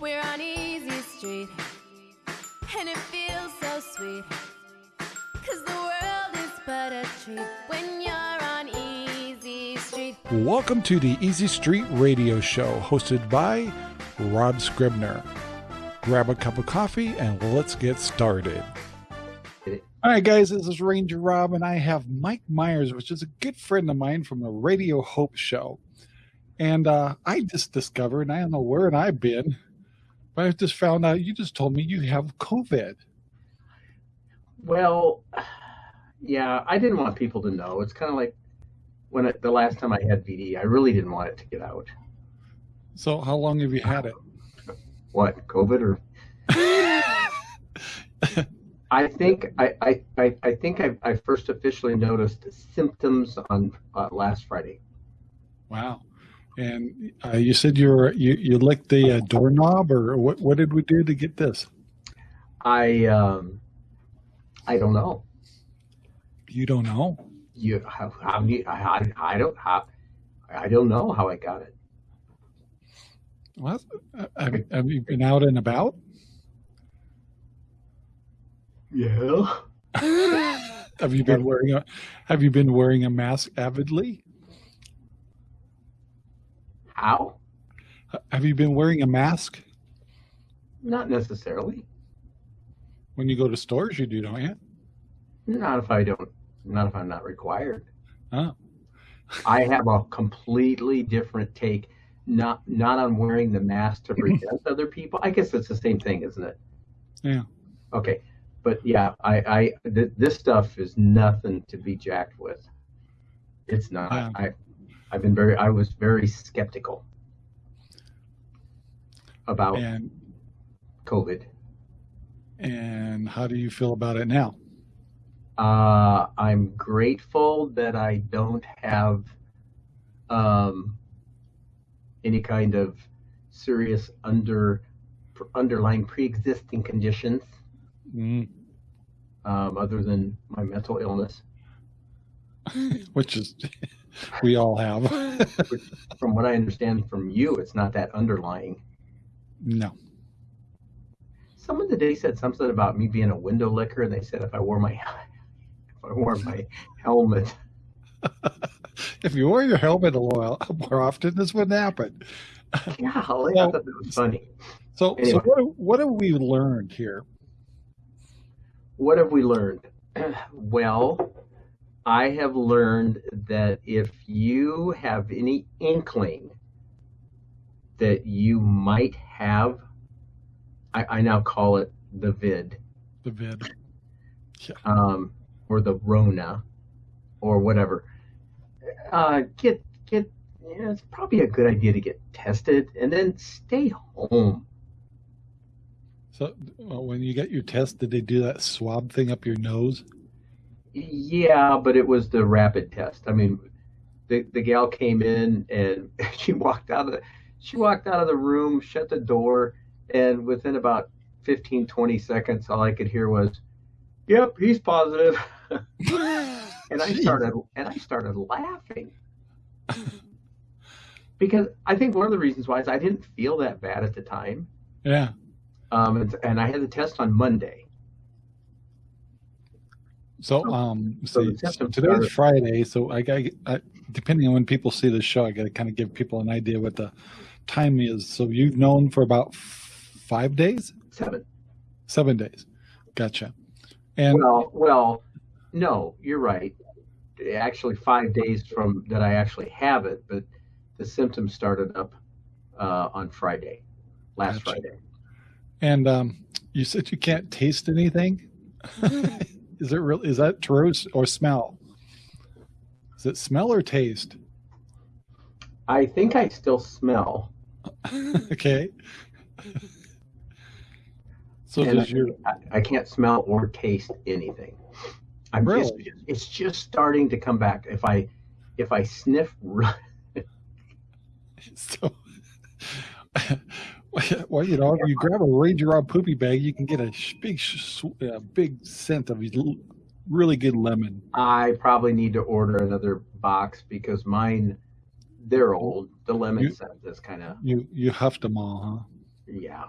We're on Easy Street, and it feels so sweet. Cause the world is but a treat when you're on Easy Street. Welcome to the Easy Street Radio Show, hosted by Rob Scribner. Grab a cup of coffee and let's get started. All right, guys, this is Ranger Rob, and I have Mike Myers, which is a good friend of mine from the Radio Hope Show. And uh, I just discovered, and I don't know where I've been, but I just found out you just told me you have COVID. Well, yeah, I didn't want people to know. It's kind of like when it, the last time I had VD, I really didn't want it to get out. So, how long have you had it? What, COVID or? I think I, I, I, I think I, I first officially noticed symptoms on uh, last Friday. Wow. And uh, you said you were you, you licked the uh, doorknob, or what? What did we do to get this? I um, I don't know. You don't know. You how, how you, I, I don't how, I don't know how I got it. What? Have, have you been out and about? Yeah. have you been wearing a Have you been wearing a mask avidly? How? Have you been wearing a mask? Not necessarily. When you go to stores, you do, don't you? Not if I don't. Not if I'm not required. Oh. I have a completely different take. Not not on wearing the mask to protect other people. I guess it's the same thing, isn't it? Yeah. Okay, but yeah, I I th- this stuff is nothing to be jacked with. It's not. Yeah. I I've been very. I was very skeptical about And COVID. and how do you feel about it now? Uh, I'm grateful that I don't have um, any kind of serious under underlying pre-existing conditions Mm, um, other than my mental illness. which is we all have. From what I understand from you, it's not that underlying. no. Someone today said something about me being a window licker, and they said if I wore my if I wore my helmet, If you wore your helmet a little more often, this wouldn't happen. yeah, I thought that was funny. So, Anyway. so what, what have we learned here? What have we learned? well, I have learned that if you have any inkling that you might have, I, I now call it the vid, The vid. um, or the Rona, or whatever. Uh, get get. You know, it's probably a good idea to get tested and then stay home. So, well, when you get your test, did they do that swab thing up your nose? Yeah, but it was the rapid test. I mean, the the gal came in and she walked out of the she walked out of the room, shut the door, and within about 15 20 seconds all I could hear was, "Yep, he's positive." and I started and I started laughing. Because I think one of the reasons why is I didn't feel that bad at the time. Yeah. Um, and, and I had the test on Monday. So, So- um, so see, so symptoms today's Friday, so I got, I, depending on when people see the show, I got to kind of give people an idea what the time is. So you've known for about f- five days, Seven. seven days. Gotcha. And Well, well, no, you're right. Actually, five days from that I actually have it, but the symptoms started up uh, on Friday, last Gotcha. Friday. and um, you said you can't taste anything. is it real? Is that true or smell? Is it smell or taste? I think I still smell. okay. So and does your I, I can't smell or taste anything. I'm just, Really? it's just starting to come back. If I if I sniff, r- so well, you know, if you grab a Ranger Rob poopy bag, you can get a big, sh- uh, big scent of really good lemon. I probably need to order another box because mine they're old. The lemon You- scent is kind of You you huffed them all, huh? yeah.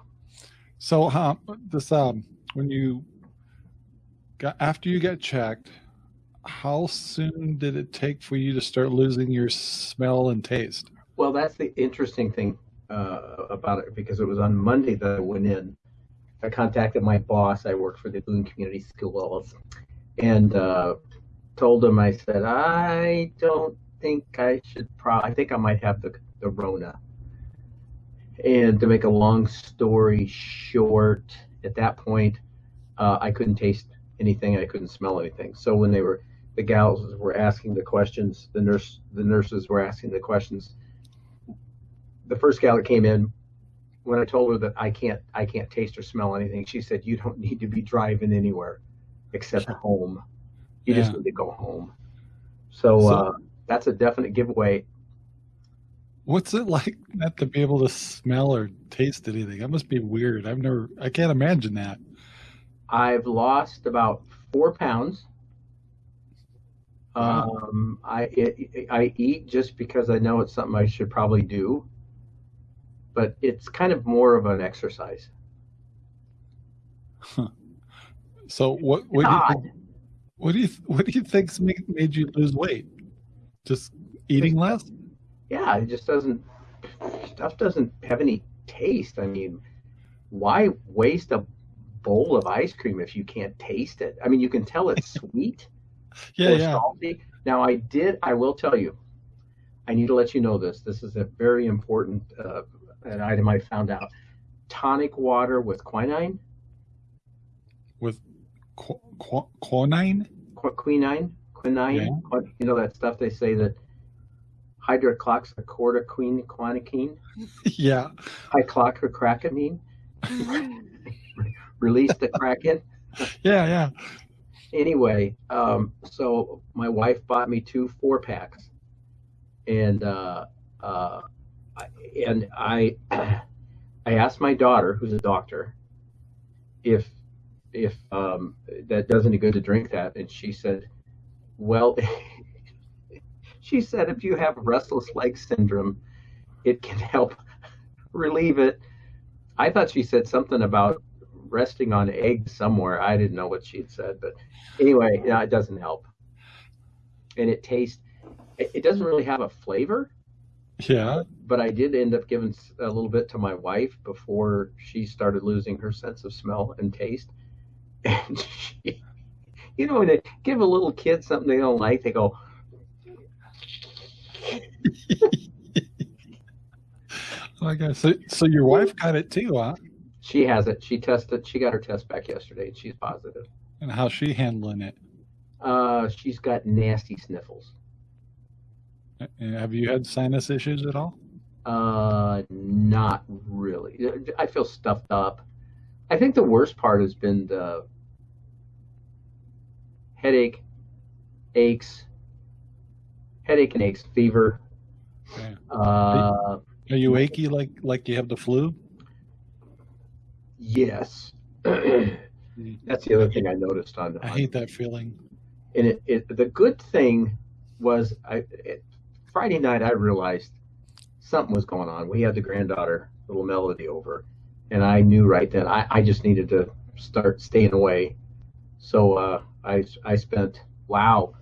So, huh, this um, when you got after you got checked, how soon did it take for you to start losing your smell and taste? Well, that's the interesting thing uh, about it because it was on Monday that I went in. I contacted my boss. I work for the Boone Community Schools, and uh, told him I said I don't think I should. Pro- I think I might have the the Rona. And to make a long story short, at that point, uh, I couldn't taste anything. I couldn't smell anything. So when they were the gals were asking the questions, the nurse the nurses were asking the questions. The first gal that came in, when I told her that I can't I can't taste or smell anything, she said, "You don't need to be driving anywhere except home. You yeah. just need to go home." So, so uh, that's a definite giveaway. What's it like not to be able to smell or taste anything? That must be weird. I've never, I can't imagine that. I've lost about four pounds. Wow. Um, I it, I eat just because I know it's something I should probably do, but it's kind of more of an exercise. Huh. So what what do you what do you what do you think's made, made you lose weight? Just eating less? Yeah, it just doesn't stuff doesn't have any taste. I mean, why waste a bowl of ice cream if you can't taste it? I mean, you can tell it's sweet yeah, yeah. salty. Now, I did. I will tell you. I need to let you know this. This is a very important uh, an item I found out. Tonic water with quinine. With qu- qu- quinine. Qu- quinine. Quinine. Yeah. You know that stuff they say that hydroxychloroquine, quinine. yeah. Hydroxychloroquine. Release the kraken. yeah, yeah anyway, um, so my wife bought me two four packs, and uh, uh, and I I asked my daughter, who's a doctor, if if um, that does any good to drink that, and she said, well, she said if you have restless leg syndrome, it can help relieve it. I thought she said something about resting on eggs somewhere. I didn't know what she'd said, but anyway, yeah, it doesn't help. And it tastes, it doesn't really have a flavor. Yeah. But I did end up giving a little bit to my wife before she started losing her sense of smell and taste. And she, you know, when they give a little kid something they don't like, they go, I guess so. So your wife got it too, huh? She has it. She tested. She got her test back yesterday, and she's positive. And how's she handling it? Uh, she's got nasty sniffles. And have you had sinus issues at all? Uh, not really. I feel stuffed up. I think the worst part has been the headache, aches, headache and aches, fever. Yeah. Uh, are you achy like like you have the flu? Yes. That's the other thing I noticed on. I hate that feeling. And it, it the good thing was I it, Friday night I realized something was going on. We had the granddaughter, little Melody, over, and I knew right then I, I just needed to start staying away. So uh, I I spent wow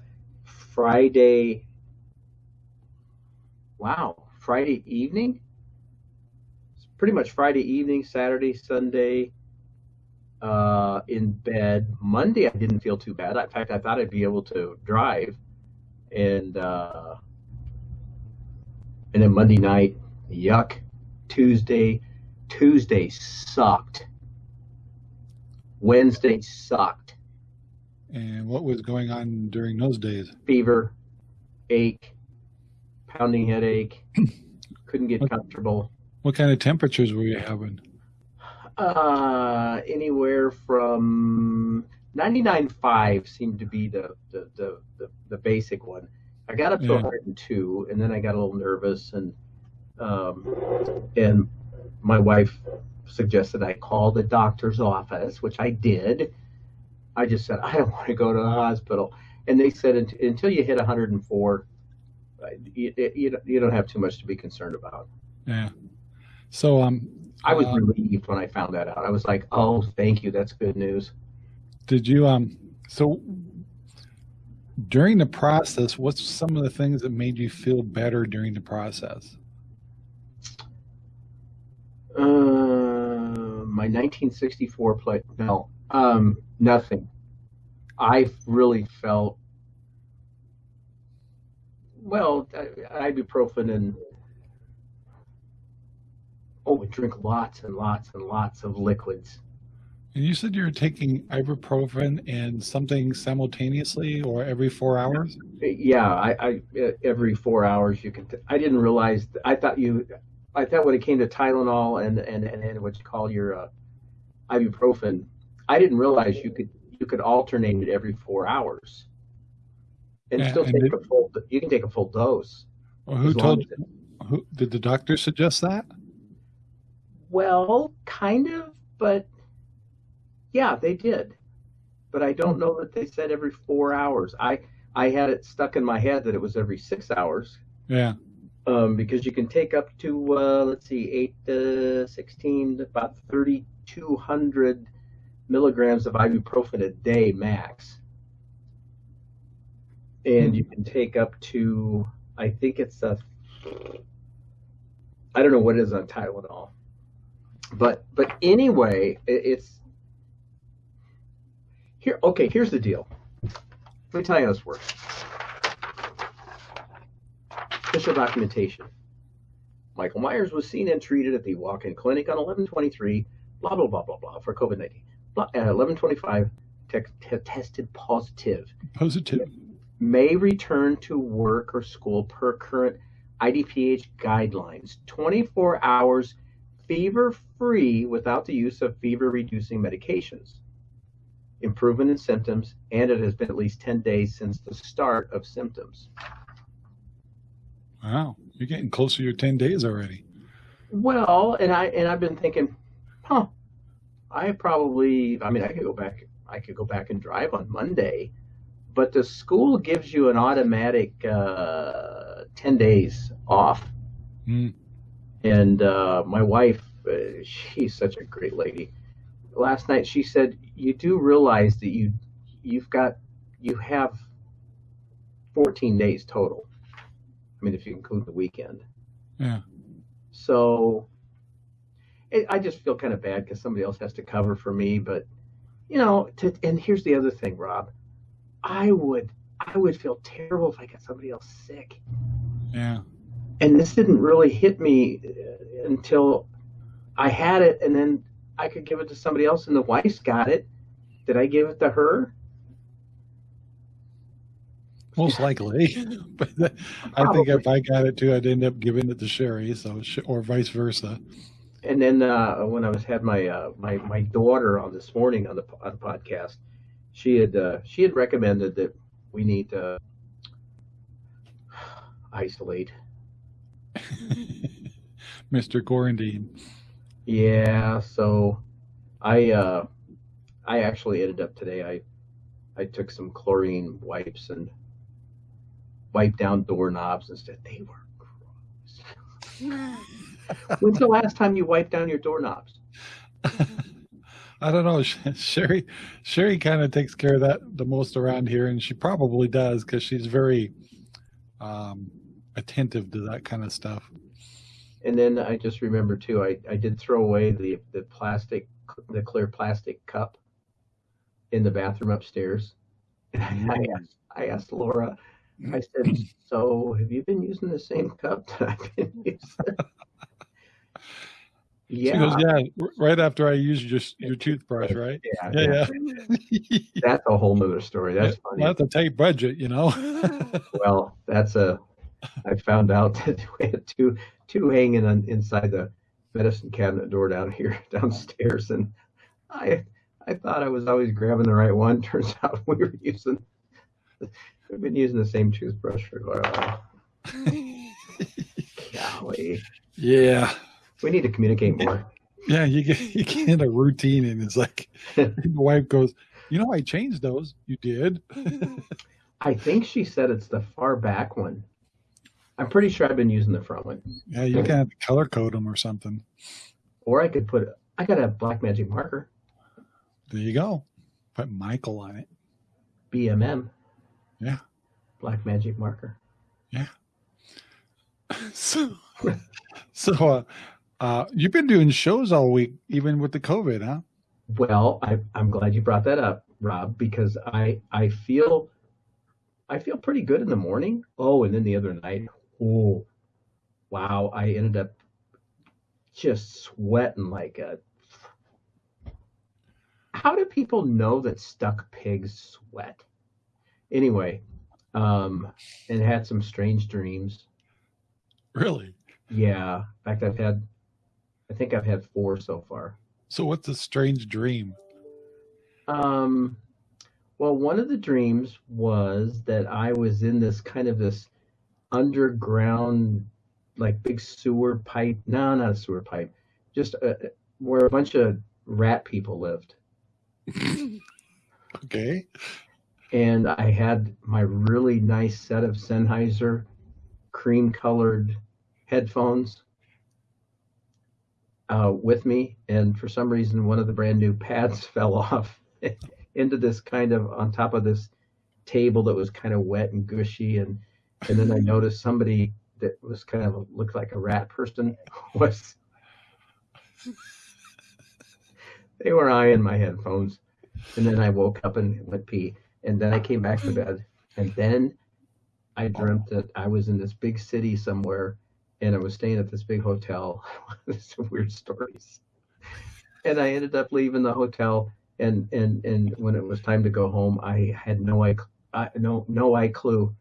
Friday wow Friday evening It's pretty much Friday evening, Saturday, Sunday, uh, in bed. Monday, I didn't feel too bad. In fact, I thought I'd be able to drive, and uh, and then Monday night, yuck. Tuesday, Tuesday sucked. Wednesday sucked. And what was going on during those days? Fever, ache, pounding headache, couldn't get comfortable. What kind of temperatures were you having? Uh, anywhere from 99.5 seemed to be the, the, the, the, the basic one. I got up to yeah. 102, and then I got a little nervous, and um, and my wife suggested I call the doctor's office, which I did. I just said I don't want to go to the hospital, and they said until you hit 104, you, you, you don't have too much to be concerned about. Yeah. So um I was um, relieved when I found that out. I was like, "Oh, thank you. That's good news." Did you um? So during the process, what's some of the things that made you feel better during the process? Uh, my 1964 play. No, um, nothing. I really felt well. Ibuprofen and oh, we drink lots and lots and lots of liquids. And you said you're taking ibuprofen and something simultaneously or every four hours? Yeah, I, I every four hours you can. T- I didn't realize. I thought you. I thought when it came to Tylenol and and and, and what you call your uh, ibuprofen, I didn't realize you could you could alternate it every four hours, and yeah, still and take did, a full. You can take a full dose. Well, who told? you? Who did the doctor suggest that? Well, kind of, but yeah, they did. But I don't know that they said every four hours. I I had it stuck in my head that it was every six hours. Yeah. Um, because you can take up to uh, let's see, eight to sixteen, about thirty-two hundred milligrams of ibuprofen a day max, and you can take up to I think it's a I don't know what it is on Tylenol, but but anyway, it, it's here, okay, here's the deal. Let me tell you how this works. Official documentation. Michael Myers was seen and treated at the walk-in clinic on 1123, blah, blah, blah, blah, blah, for COVID-19. Uh, 1125, te- te- tested positive. Positive. May return to work or school per current IDPH guidelines. 24 hours fever-free without the use of fever-reducing medications improvement in symptoms, and it has been at least 10 days since the start of symptoms. Wow, you're getting closer to your 10 days already. Well, and I and I've been thinking, huh, I probably I mean I could go back I could go back and drive on Monday, but the school gives you an automatic uh, 10 days off. Mm. And uh, my wife, uh, she's such a great lady last night she said you do realize that you you've got you have 14 days total. I mean, if you include the weekend. Yeah. So it, I just feel kind of bad because somebody else has to cover for me. But you know, to, and here's the other thing, Rob. I would I would feel terrible if I got somebody else sick. Yeah. And this didn't really hit me uh, until I had it, and then I could give it to somebody else, and the wife's got it. Did I give it to her? Most likely, but I think if I got it too, I'd end up giving it to Sherry, so or vice versa. And then uh, when I was had my uh, my my daughter on this morning on the on the podcast, she had uh, she had recommended that we need to isolate. Mr. Quarantine. Yeah, so I uh, I actually ended up today. I I took some chlorine wipes and wiped down doorknobs and said they were gross. When's the last time you wiped down your doorknobs? I don't know. Sherry, Sherry kind of takes care of that the most around here, and she probably does because she's very um, attentive to that kind of stuff and then I just remember too, I, I did throw away the, the plastic, the clear plastic cup in the bathroom upstairs. And I, I, asked, I asked Laura, I said, so have you been using the same cup that I've been using? yeah. She goes, yeah, right after I used your, your toothbrush, right? Yeah. Yeah. yeah. that's a whole nother story. That's funny. That's a tight budget, you know? well, that's a, I found out that we had two two hanging on inside the medicine cabinet door down here downstairs, and I I thought I was always grabbing the right one. Turns out we were using we've been using the same toothbrush for quite a while. Golly. Yeah. We need to communicate more. Yeah, you get you get a routine, and it's like the wife goes, "You know, I changed those. You did." I think she said it's the far back one. I'm pretty sure I've been using the front one. Yeah, you can have to color code them or something. or I could put I got a black magic marker. There you go. Put Michael on it. BMM. Yeah. Black magic marker. Yeah. So, so uh, uh, you've been doing shows all week, even with the COVID, huh? Well, I, I'm glad you brought that up, Rob, because I I feel I feel pretty good in the morning. Oh, and then the other night, oh, wow, I ended up just sweating like a. How do people know that stuck pigs sweat? Anyway, um, and had some strange dreams. Really? Yeah. In fact, I've had, I think I've had four so far. So what's a strange dream? Um, well, one of the dreams was that I was in this kind of this underground, like big sewer pipe. No, not a sewer pipe, just a, where a bunch of rat people lived. okay. And I had my really nice set of Sennheiser cream colored headphones uh, with me. And for some reason, one of the brand new pads fell off into this kind of on top of this table that was kind of wet and gushy. And, and then I noticed somebody that was kind of looked like a rat person was they were eyeing my headphones. And then I woke up and went pee. And then I came back to bed. And then I dreamt that I was in this big city somewhere and I was staying at this big hotel. Some weird stories. And I ended up leaving the hotel and and and when it was time to go home, I had no I, I no no I clue,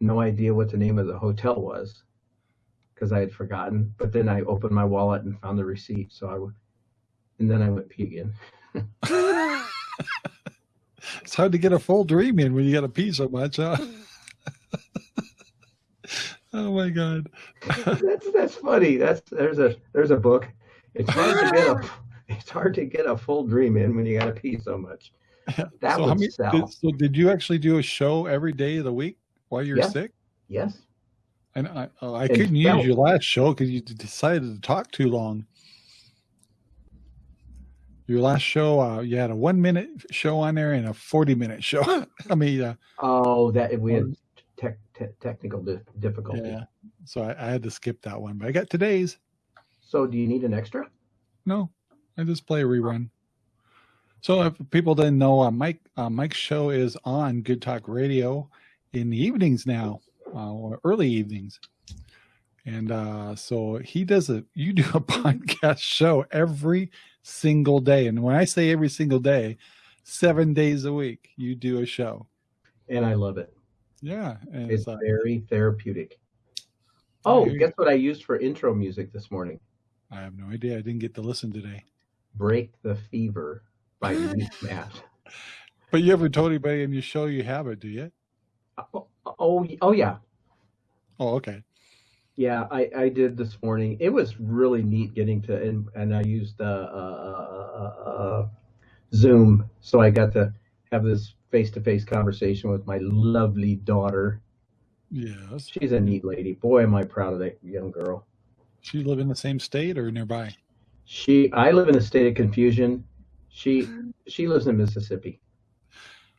no idea what the name of the hotel was because I had forgotten. But then I opened my wallet and found the receipt. So I, and then I went pee again. it's hard to get a full dream in when you got to pee so much, huh? Oh my god. that's that's funny. That's there's a there's a book. It's hard to get a it's hard to get a full dream in when you got to pee so much. That so would many, sell. Did, so did you actually do a show every day of the week while you're Yeah. sick? yes. And I, oh, I And couldn't felt- use your last show because you decided to talk too long. Your last show, uh, you had a one minute show on there and a 40 minute show. I mean, uh, Oh, that we had tech, te- technical di- difficulty. yeah. So I, I had to skip that one, but I got today's. So do you need an extra? No, I just play a rerun. So if people didn't know, uh, Mike uh, Mike's show is on Good Talk Radio in the evenings now, uh, or early evenings, and uh, so he does a. You do a podcast show every single day, and when I say every single day, seven days a week, you do a show. And I love it. Yeah, and It's uh, very therapeutic. Oh, guess what I used for intro music this morning? I have no idea. I didn't get to listen today. Break the Fever by Matt. But you ever told anybody in your show you have it? Do you? Oh, oh, oh, yeah. Oh, okay. Yeah, I, I did this morning. It was really neat getting to, and, and I used uh, uh, uh, uh, Zoom, so I got to have this face-to-face conversation with my lovely daughter. Yes. She's a neat lady. Boy, am I proud of that young girl. She live in the same state or nearby? She, I live in a state of confusion. She, she lives in Mississippi.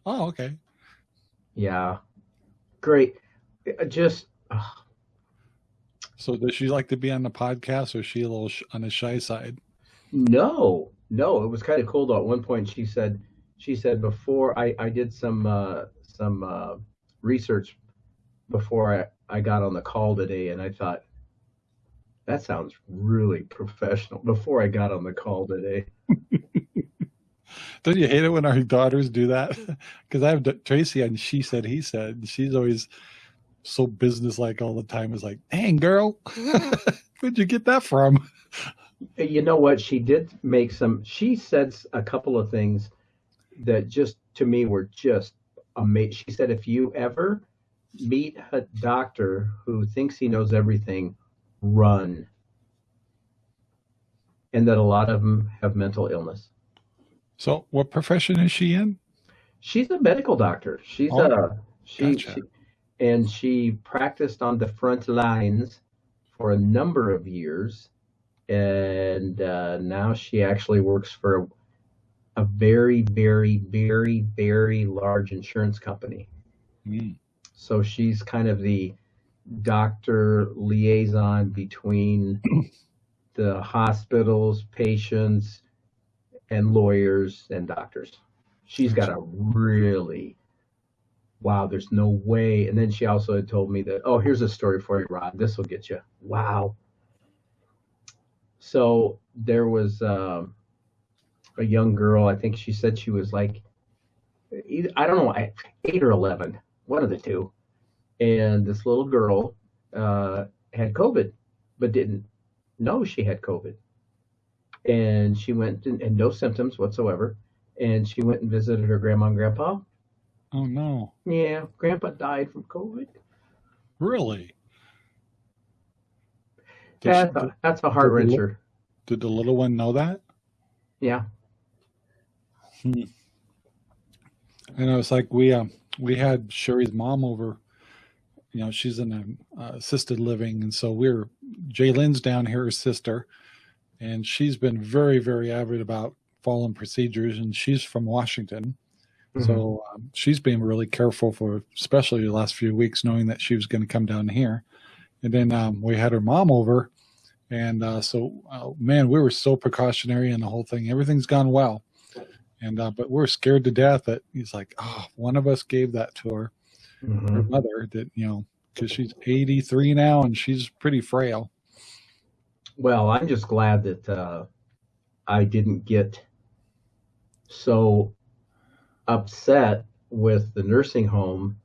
Oh, okay. Yeah, great. Just uh, So does she like to be on the podcast, or is she a little sh- on the shy side? No, no, it was kind of cool though. At one point, she said, she said before I, I did some uh, some uh, research before I, I got on the call today, and I thought that sounds really professional. Before I got on the call today, Don't you hate it when our daughters do that? Because I have D- Tracy and She Said He Said. and She's always so businesslike all the time. It's like, dang girl, where'd you get that from? you know what? She did make some. She said a couple of things that just to me were just amazing. She said, if you ever meet a doctor who thinks he knows everything, run. And that a lot of them have mental illness. So, what profession is she in? She's a medical doctor. She's Oh, a she, gotcha. she and she practiced on the front lines for a number of years and uh, now she actually works for a very, very, very, very large insurance company. Mm. So she's kind of the doctor liaison between the hospitals, patients, and lawyers and doctors. She's got a really wow, there's no way. And then she also had told me that, oh, here's a story for you, Rod. This will get you. Wow. So there was um, a young girl. I think she said she was like, I don't know, eight or 11, one of the two. And this little girl uh, had COVID, but didn't know she had COVID. And she went and, and no symptoms whatsoever. And she went and visited her grandma and grandpa Oh no. Yeah, Grandpa died from COVID. Really? That's a, that's a heart wrencher. Did the little one know that? Yeah. Hmm. And it was like we um we had Sherry's mom over. You know, she's in a uh, assisted living, and so we're Jaylen's down here, her sister, and she's been very very avid about following procedures, and she's from Washington. Mm-hmm. So um, she's been really careful for, especially the last few weeks, knowing that she was going to come down here. And then um, we had her mom over, and uh, so uh, man, we were so precautionary in the whole thing. Everything's gone well, and uh, but we're scared to death that he's like, oh, one of us gave that to her, mm-hmm. her mother. That you know, because she's 83 now and she's pretty frail. Well, I'm just glad that uh, I didn't get so upset with the nursing home.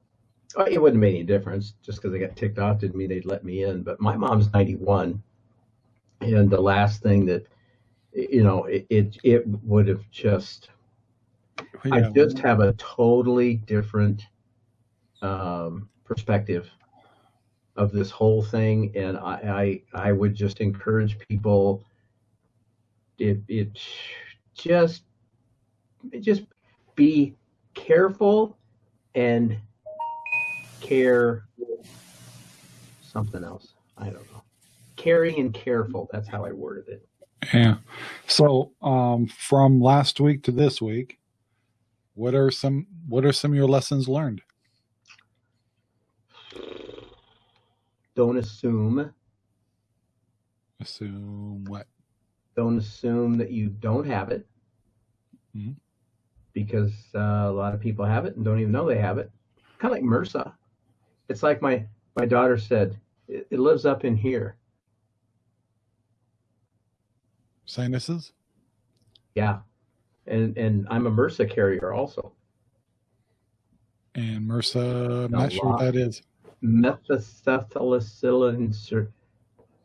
Oh, it wouldn't make any difference just because they got ticked off didn't mean they'd let me in. But my mom's 91, and the last thing that you know it it, it would have just yeah. I just have a totally different um, perspective of this whole thing, and I, I I would just encourage people. It it just it just be careful and care something else. I don't know. Caring and careful. That's how I worded it. Yeah. So um, from last week to this week, what are some what are some of your lessons learned? Don't assume. Assume what? Don't assume that you don't have it. Mm-hmm because uh, a lot of people have it and don't even know they have it. Kind of like MRSA. It's like my my daughter said, it, it lives up in here. Sinuses. Yeah, and and I'm a MRSA carrier also. And MRSA, I'm not sure what that is. Methacetylacillin.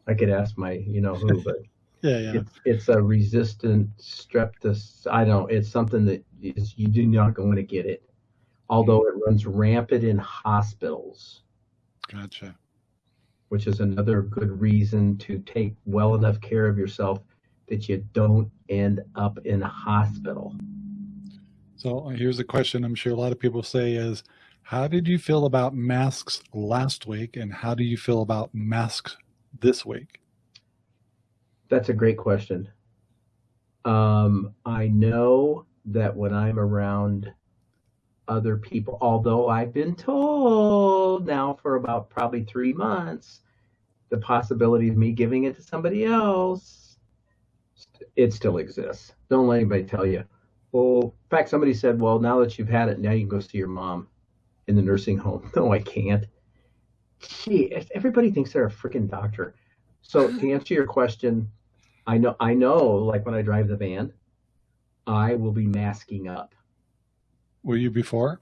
I could ask my, you know who, but yeah, yeah. It's, it's a resistant streptus. I don't. It's something that is you do not going to get it, although it runs rampant in hospitals. Gotcha. Which is another good reason to take well enough care of yourself that you don't end up in a hospital. So uh, here's a question I'm sure a lot of people say is, how did you feel about masks last week and how do you feel about masks this week? That's a great question. Um, I know that when I'm around other people, although I've been told now for about probably three months, the possibility of me giving it to somebody else, it still exists. Don't let anybody tell you. Well, in fact, somebody said, well, now that you've had it, now you can go see your mom in the nursing home. No, I can't. Gee, everybody thinks they're a freaking doctor. So to answer your question, I know I know like when I drive the van, I will be masking up. Were you before?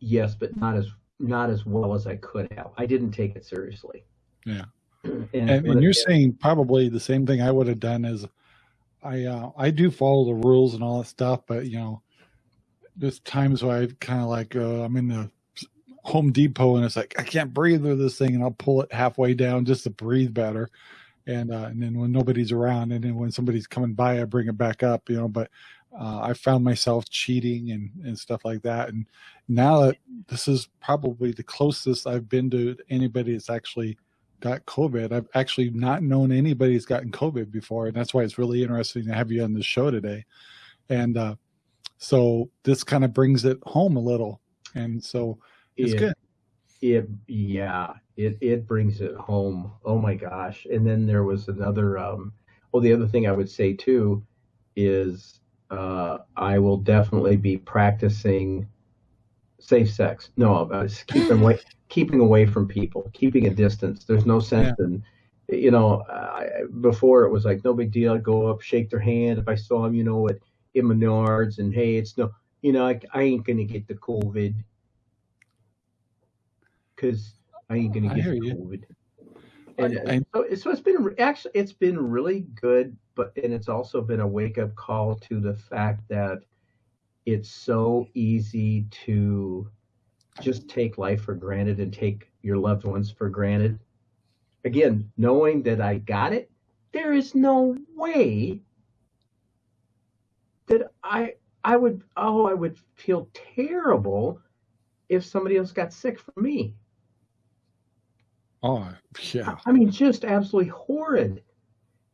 Yes, but not as not as well as I could have. I didn't take it seriously. Yeah. and, and, and you're it, saying probably the same thing I would have done is I uh, I do follow the rules and all that stuff, but you know, there's times where I kind of like uh, I'm in the Home Depot and it's like I can't breathe with this thing, and I'll pull it halfway down just to breathe better and uh, and then when nobody's around, and then when somebody's coming by, I bring it back up, you know. But uh, I found myself cheating and and stuff like that, and now that this is probably the closest I've been to anybody that's actually got COVID. I've actually not known anybody who's gotten COVID before, and that's why it's really interesting to have you on the show today. And uh, so this kind of brings it home a little, and so it's it, good. It yeah, it it brings it home. Oh my gosh! And then there was another. Um, well, the other thing I would say too is uh, I will definitely be practicing safe sex. No, uh, keeping away, keeping away from people, keeping a distance. There's no sense yeah. in, you know, uh, before it was like no big deal. I'd go up, shake their hand if I saw them, you know, at in Menards, and hey, it's no, you know, I, I ain't gonna get the COVID because I ain't gonna get the COVID. And, and so, so it's been actually it's been really good, but and it's also been a wake up call to the fact that it's so easy to just take life for granted and take your loved ones for granted. Again, knowing that I got it, there is no way that I I would oh I would feel terrible if somebody else got sick from me. Oh, yeah. I mean, just absolutely horrid.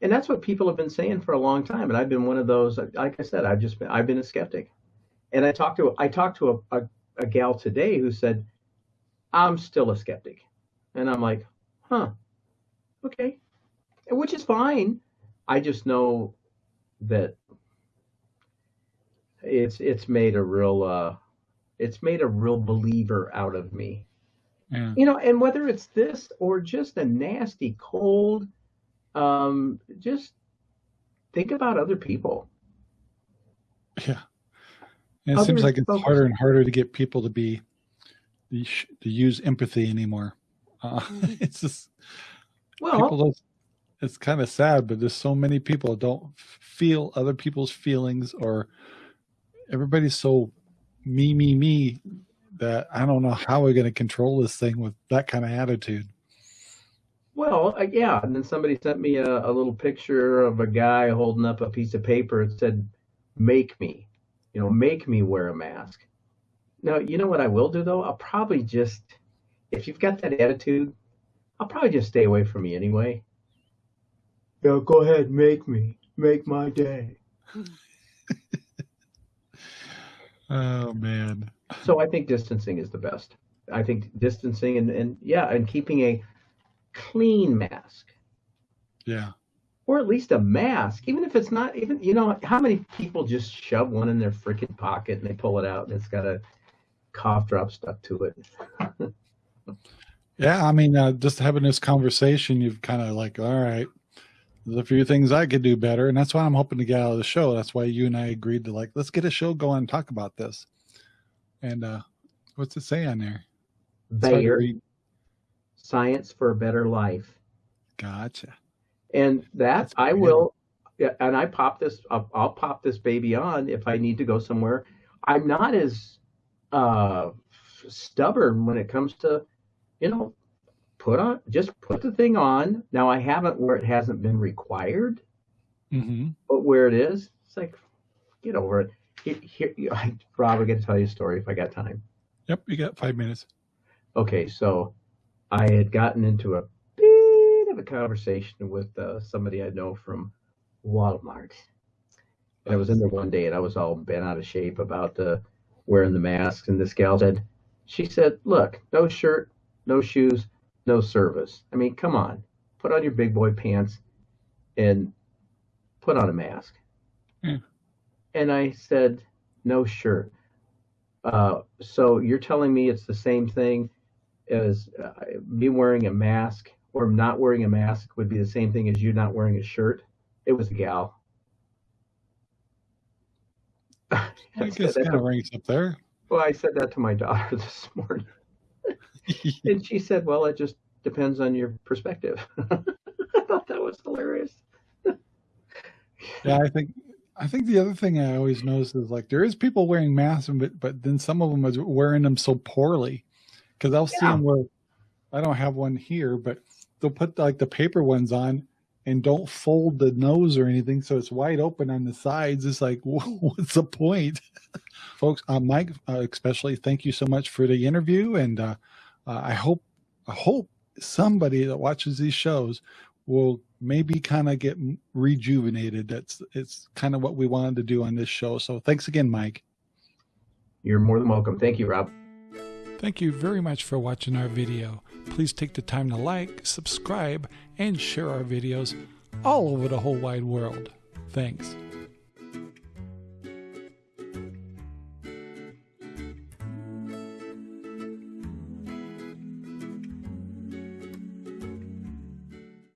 And that's what people have been saying for a long time. And I've been one of those. Like I said, I've just been I've been a skeptic. And I talked to I talked to a, a, a gal today who said, "I'm still a skeptic," and I'm like, "Huh, okay," which is fine. I just know that it's it's made a real uh, it's made a real believer out of me. Yeah. You know, and whether it's this or just a nasty cold, um, just think about other people. Yeah. And it seems like it's focus. harder and harder to get people to be to use empathy anymore. Uh, mm-hmm. it's just well, it's kind of sad, but there's so many people don't feel other people's feelings, or everybody's so me, me, me that I don't know how we're going to control this thing with that kind of attitude. Well, uh, yeah, and then somebody sent me a, a little picture of a guy holding up a piece of paper. and said, "Make me." you know, make me wear a mask. Now, you know what I will do though? I'll probably just, if you've got that attitude, I'll probably just stay away from you anyway. Yeah, go ahead, make me, make my day. oh man. So I think distancing is the best. I think distancing and, and yeah, and keeping a clean mask. Yeah or at least a mask, even if it's not even, you know, how many people just shove one in their freaking pocket and they pull it out and it's got a cough drop stuck to it. yeah. I mean, uh, just having this conversation, you've kind of like, all right, a few things I could do better. And that's why I'm hoping to get out of the show. That's why you and I agreed to like, let's get a show going and talk about this. And, uh, what's it say on there? Bayer. Science for a better life. Gotcha and that I will, and I pop this, I'll, I'll, pop this baby on if I need to go somewhere. I'm not as uh, stubborn when it comes to, you know, put on, just put the thing on. Now I haven't where it hasn't been required, mm-hmm. but where it is, it's like, get over it. Here, here, Rob, I got to tell you a story if I got time. Yep, you got five minutes. Okay, so I had gotten into a bit of a conversation with uh, somebody I know from Walmart. And I was in there one day and I was all bent out of shape about uh, wearing the masks. And this gal said, she said, look, no shirt, no shoes, no service. I mean, come on, put on your big boy pants and put on a mask. Hmm. And I said, no shirt. Uh, so you're telling me it's the same thing as uh, me wearing a mask or not wearing a mask would be the same thing as you not wearing a shirt. It was a gal. I guess kind of rings up there. Well, I said that to my daughter this morning, and she said, "Well, it just depends on your perspective." I thought that was hilarious. yeah, I think I think the other thing I always notice is like there is people wearing masks, but but then some of them are wearing them so poorly because I'll yeah. see them where I don't have one here, but they'll put like the paper ones on and don't fold the nose or anything so it's wide open on the sides it's like what's the point folks uh, mike uh, especially thank you so much for the interview and uh, uh, i hope i hope somebody that watches these shows will maybe kind of get rejuvenated. That's it's kind of what we wanted to do on this show. So thanks again, Mike. You're more than welcome. Thank you, Rob. Thank you very much for watching our video. Please take the time to like, subscribe, and share our videos all over the whole wide world. Thanks.